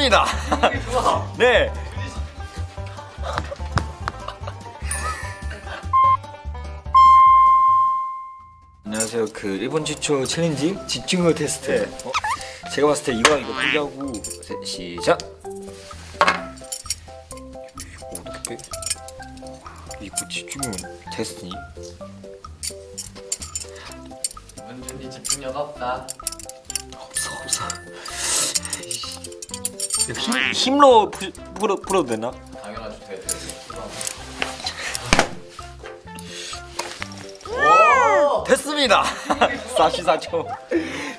됐습니다. 네. 안녕하세요. 그 일본 최초 챌린지 집중력 테스트. 어? 제가 봤을 때 이거 이거 세- 시작. 어떻게 빼? 이거 집중력 테스트니? 은준이 집중력 없다. 없어 없어. 힘 힘로 푸, 풀어 풀어도 되나? 당연하죠. 돼. 됐습니다. 44초.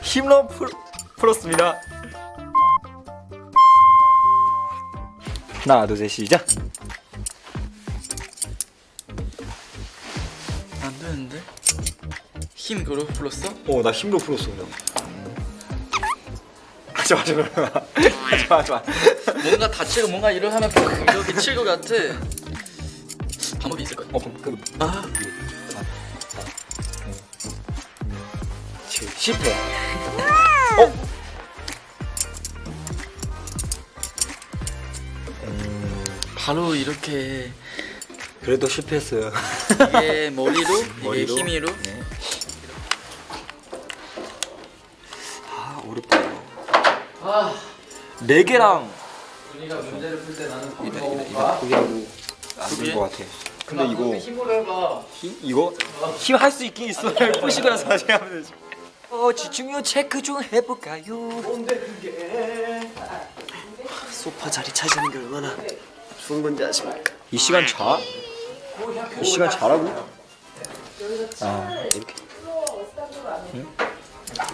힘로 풀, 풀었습니다. 하나, 둘, 셋, 시작. 안 되는데? 힘 그로 풀었어? 어, 나 힘로 풀었어, 그냥. 하지 마, 마. 하지 마, 하지 마. 뭔가 다치고 뭔가 이러 하면 이렇게 칠것 같아. 방법이 있을 거야. 어, 그, 아, 칠, 실패. 어? 바로 이렇게 그래도 실패했어요. 이게 머리로, 이게 머리로? 힘으로. 네. 아, 어렵다. 아, 네 개랑 준이가 문제를 풀 때 나는 이다, 거 이다, 포기하고 안될 것 같아. 근데 이거 힘으로 해봐. 힘 이거 힘 할 수 있긴 있어. 보시고 나서 다시 하면 되지. 어 집중력 체크 좀 해볼까요? 소파 자리 차지하는 게 얼마나 좋은 건지 아십니까? 이 시간 자? 이 시간 자라고? 아 이렇게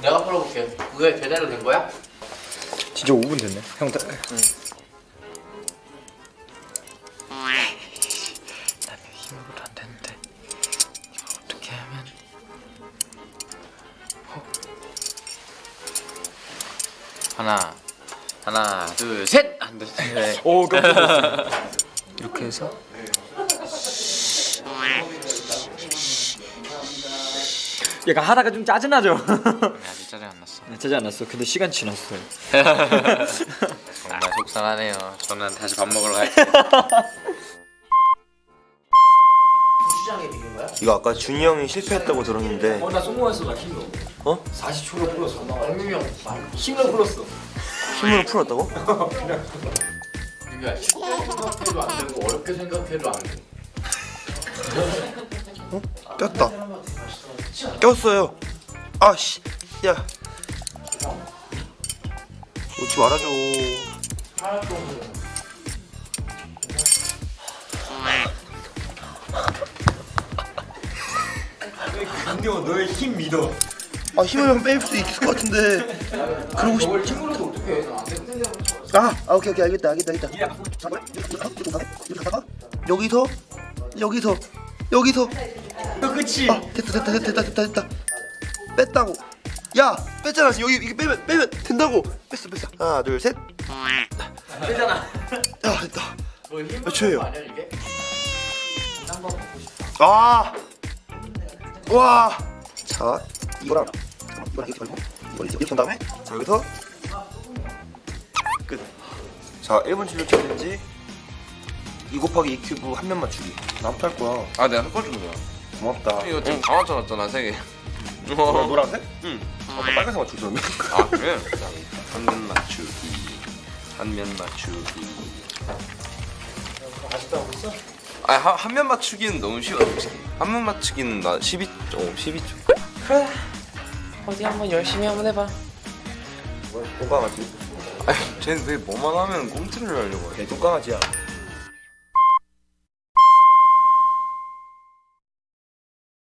내가 풀어볼게. 그게 제대로 된 거야? 진짜 5분 됐네. 형 다. 나는 힘으로 안 되는데. 이거 어떻게 하면? 어. 하나, 하나, 둘, 셋. 안 돼. 네. 오 깜짝이야. 이렇게 해서 약간 하다가 좀 짜증나죠? 아직 짜증 안 났어. 네, 짜증 안 났어. 근데 시간 지났어요. 정말 속상하네요. 저는 다시 밥 먹으러 갈게요. 이거 아까 준이 형이 실패했다고 들었는데 어나 성공했어 나 힘으로. 어? 40초로 풀었어. 얼미명 힘으로 풀었어. 힘으로 풀었다고? 그게 쉽게 생각해도 안 되고 어렵게 생각해도 안 돼. 꼈다. 꼈어요. 아씨 야. 놓지 말아줘. 강대원 너의 힘 믿어. 아 힘을 뺄수 있을 것 같은데. 그러고 싶... 힘으로도 어떻게 해? 아, 아 오케이 오케이. 알겠다 알겠다 알겠다. 여기서 여기서 여기서. 너 그치? 아 됐다 됐다 됐다 됐다 됐다 뺐다고. 야 뺐잖아. 여기 이게 빼면 빼면 된다고. 뺐어 뺐어. 하나 둘셋. 빼잖아. 야 됐다. 너 힘으로 몇 초예요? 아, 와. 자, 이거랑 이거랑 이렇게 말고 이걸 이렇게 한 다음에? 자 여기서. 끝. 자, 1분 진료 챌린지 2 곱하기 2 큐브 한 면 맞추기. 나부터 할 거야. 아 내가 할 거야 고맙다. 이거 지금 다 맞춰놨잖아 세개 어, 노란색? 응. 아, 나 빨간색 맞추던데. 아 그래? 한면 맞추기 한면 맞추기 아직도 하고 있어? 아 한면 맞추기는 너무 쉬워 솔직히 한면 맞추기는 나 12, 어 12초 어디 한번 열심히 한번 해봐. 똥강아지. 아니 쟤는 왜 뭐만 하면 꼼트를 하려고 해 네, 똥강아지야.